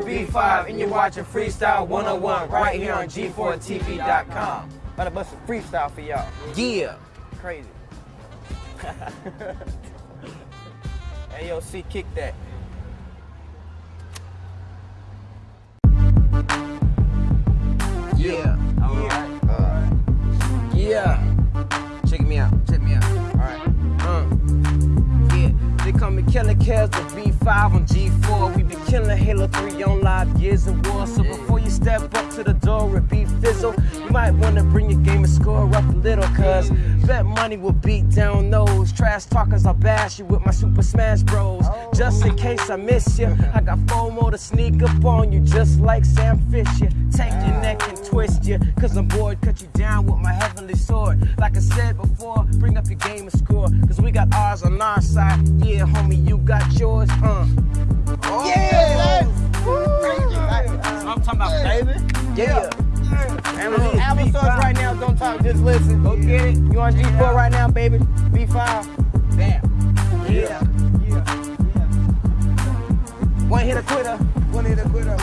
B5, and you're watching Freestyle 101 right here on G4TV.com. About to bust a freestyle for y'all. Yeah. Crazy. hey, yo, C, kick that. Killer Kells with B5 on G4. We be killing Halo 3 on live Gears of war. So before you step up to the door with B Fizzle, you might wanna bring your game and score up a little. Cause bet money will beat down those trash talkers. I'll bash you with my Super Smash Bros. Just in case I miss you, I got FOMO to sneak up on you just like Sam Fisher. Take your neck and twist you, cause I'm bored. Cut you down with my heavenly sword. Like I said before, bring up your game and score. Cause we got ours on our side. Yeah, homie, you got yours, uh. Yeah! That's what I'm talking about, baby. Yeah. Amazon Apple stores right now, don't talk, just listen. Go get it. You on G4 right now, baby. B5. Bam. Yeah. One hit a quitter. One hit a quitter.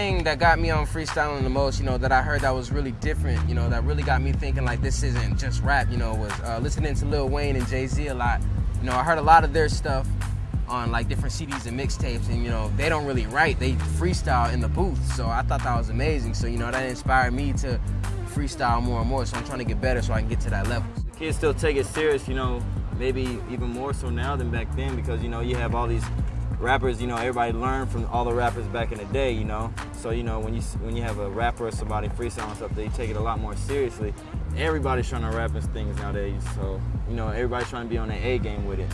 Thing that got me on freestyling the most, you know, that I heard that was really different, you know, that really got me thinking like this isn't just rap, you know, was uh, listening to Lil Wayne and Jay Z a lot. You know, I heard a lot of their stuff on like different CDs and mixtapes, and you know, they don't really write, they freestyle in the booth. So I thought that was amazing. So you know, that inspired me to freestyle more and more. So I'm trying to get better so I can get to that level. kids still take it serious, you know, maybe even more so now than back then because, you know, you have all these rappers, you know, everybody learned from all the rappers back in the day, you know. So, you know, when you when you have a rapper or somebody freestyling stuff, they take it a lot more seriously. Everybody's trying to rap things nowadays, so, you know, everybody's trying to be on their A game with it.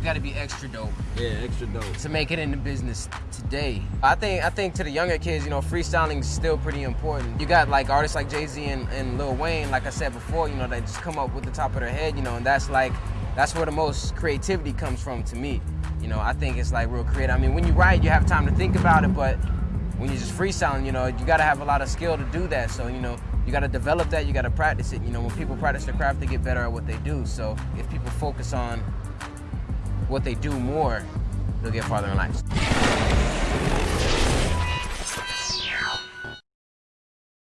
You gotta be extra dope. Yeah, extra dope. to make it in the business today. I think I think to the younger kids, you know, freestyling is still pretty important. You got like artists like Jay Z and, and Lil Wayne, like I said before, you know, they just come up with the top of their head, you know, and that's like that's where the most creativity comes from to me. You know, I think it's like real creative. I mean, when you write, you have time to think about it, but when you're just freestyling, you know, you gotta have a lot of skill to do that. So, you know, you gotta develop that, you gotta practice it. You know, when people practice their craft, they get better at what they do. So if people focus on what they do more, they'll get farther in life.